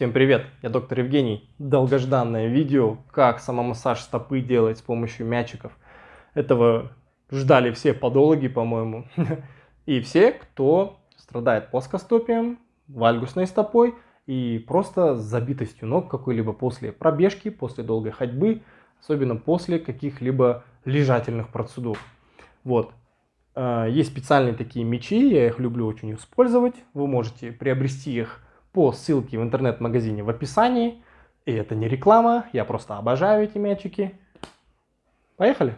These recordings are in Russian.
Всем привет, я доктор Евгений. Долгожданное видео, как самомассаж стопы делать с помощью мячиков. Этого ждали все подологи, по-моему. И все, кто страдает плоскостопием, вальгусной стопой и просто забитостью ног какой-либо после пробежки, после долгой ходьбы, особенно после каких-либо лежательных процедур. Вот. Э, есть специальные такие мечи, я их люблю очень использовать. Вы можете приобрести их по ссылке в интернет-магазине в описании. И это не реклама, я просто обожаю эти мячики. Поехали!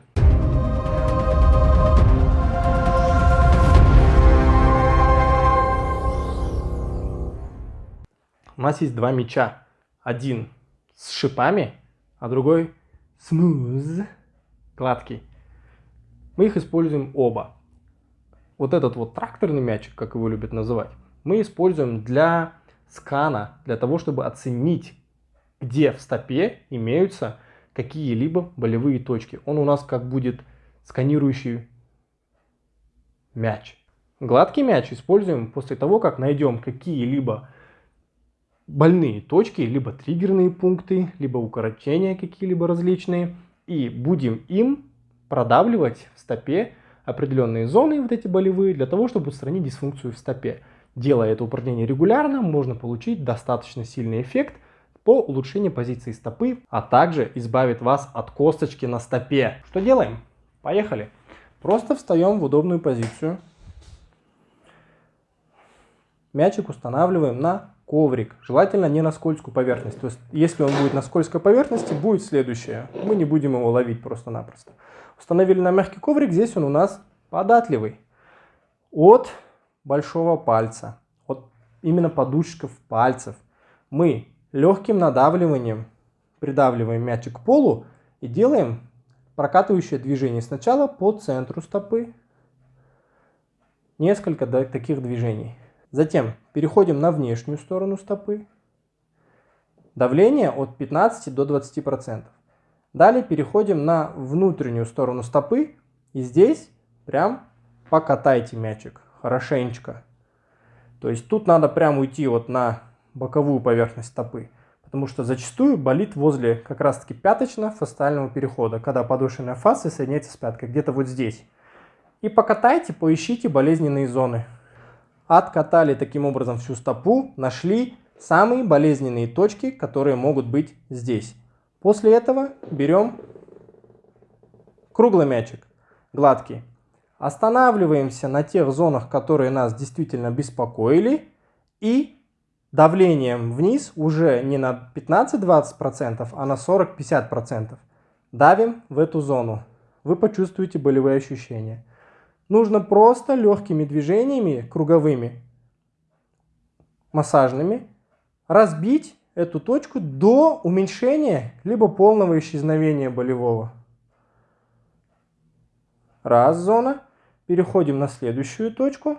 У нас есть два мяча. Один с шипами, а другой смуз, гладкий. Мы их используем оба. Вот этот вот тракторный мячик, как его любят называть, мы используем для скана для того, чтобы оценить, где в стопе имеются какие-либо болевые точки. Он у нас как будет сканирующий мяч. Гладкий мяч используем после того, как найдем какие-либо больные точки, либо триггерные пункты, либо укорочения какие-либо различные. И будем им продавливать в стопе определенные зоны, вот эти болевые, для того, чтобы устранить дисфункцию в стопе. Делая это упражнение регулярно, можно получить достаточно сильный эффект по улучшению позиции стопы, а также избавит вас от косточки на стопе. Что делаем? Поехали. Просто встаем в удобную позицию. Мячик устанавливаем на коврик, желательно не на скользкую поверхность. То есть, если он будет на скользкой поверхности, будет следующее. Мы не будем его ловить просто-напросто. Установили на мягкий коврик, здесь он у нас податливый. От большого пальца, вот именно подушечков пальцев, мы легким надавливанием придавливаем мячик к полу и делаем прокатывающее движение сначала по центру стопы, несколько таких движений. Затем переходим на внешнюю сторону стопы. Давление от 15 до 20%. Далее переходим на внутреннюю сторону стопы. И здесь прям покатайте мячик хорошенечко. То есть тут надо прям уйти вот на боковую поверхность стопы. Потому что зачастую болит возле как раз таки пяточно-фасциального перехода, когда подошвенная фасция соединяется с пяткой, где-то вот здесь. И покатайте, поищите болезненные зоны. Откатали таким образом всю стопу, нашли самые болезненные точки, которые могут быть здесь. После этого берем круглый мячик, гладкий. Останавливаемся на тех зонах, которые нас действительно беспокоили. И давлением вниз уже не на 15-20%, а на 40-50%. Давим в эту зону. Вы почувствуете болевые ощущения. Нужно просто легкими движениями, круговыми, массажными, разбить эту точку до уменьшения либо полного исчезновения болевого. Раз зона. Переходим на следующую точку.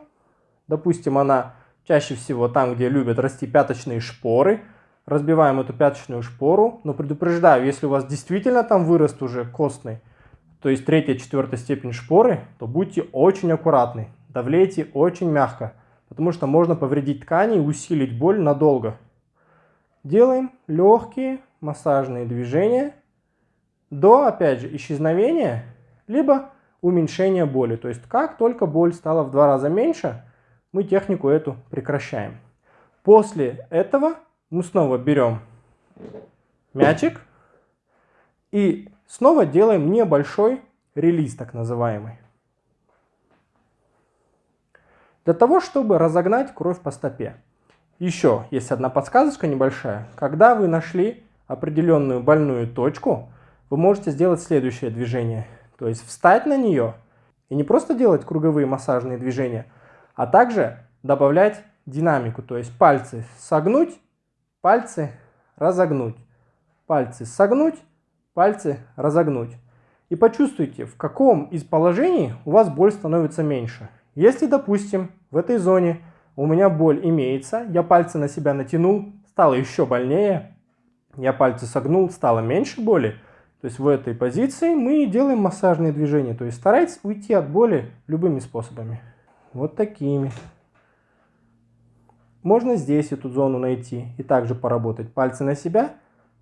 Допустим, она чаще всего там, где любят расти пяточные шпоры. Разбиваем эту пяточную шпору. Но предупреждаю, если у вас действительно там вырост уже костный, то есть третья, четвертая степень шпоры, то будьте очень аккуратны. Давлейте очень мягко, потому что можно повредить ткани и усилить боль надолго. Делаем легкие массажные движения до, опять же, исчезновения, либо уменьшения боли. То есть как только боль стала в два раза меньше, мы технику эту прекращаем. После этого мы снова берем мячик и снова делаем небольшой релиз, так называемый. Для того, чтобы разогнать кровь по стопе. Еще есть одна подсказочка небольшая. Когда вы нашли определенную больную точку, вы можете сделать следующее движение – то есть встать на нее и не просто делать круговые массажные движения, а также добавлять динамику. То есть пальцы согнуть, пальцы разогнуть, пальцы согнуть, пальцы разогнуть. И почувствуйте, в каком из положений у вас боль становится меньше. Если, допустим, в этой зоне у меня боль имеется, я пальцы на себя натянул, стало еще больнее, я пальцы согнул, стало меньше боли, то есть в этой позиции мы делаем массажные движения. То есть старайтесь уйти от боли любыми способами. Вот такими. можно здесь эту зону найти и также поработать. Пальцы на себя,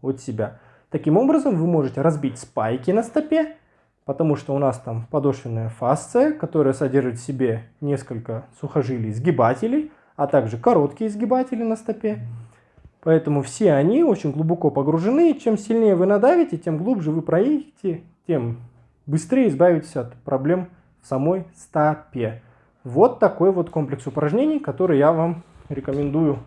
от себя. Таким образом вы можете разбить спайки на стопе, потому что у нас там подошвенная фасция, которая содержит в себе несколько сухожилий сгибателей, а также короткие сгибатели на стопе. Поэтому все они очень глубоко погружены, чем сильнее вы надавите, тем глубже вы проедете, тем быстрее избавитесь от проблем в самой стопе. Вот такой вот комплекс упражнений, который я вам рекомендую.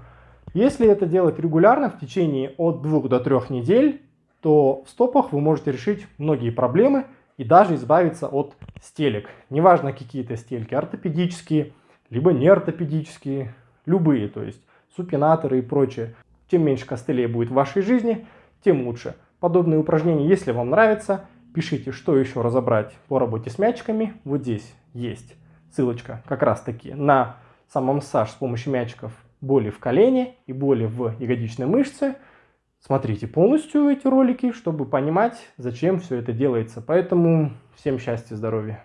Если это делать регулярно в течение от 2 до 3 недель, то в стопах вы можете решить многие проблемы и даже избавиться от стелек. Неважно какие то стельки, ортопедические, либо не ортопедические, любые, то есть супинаторы и прочее. Чем меньше костылей будет в вашей жизни, тем лучше. Подобные упражнения, если вам нравятся, пишите, что еще разобрать по работе с мячиками. Вот здесь есть ссылочка как раз таки на самомассаж с помощью мячиков боли в колене и боли в ягодичной мышце. Смотрите полностью эти ролики, чтобы понимать, зачем все это делается. Поэтому всем счастья, здоровья.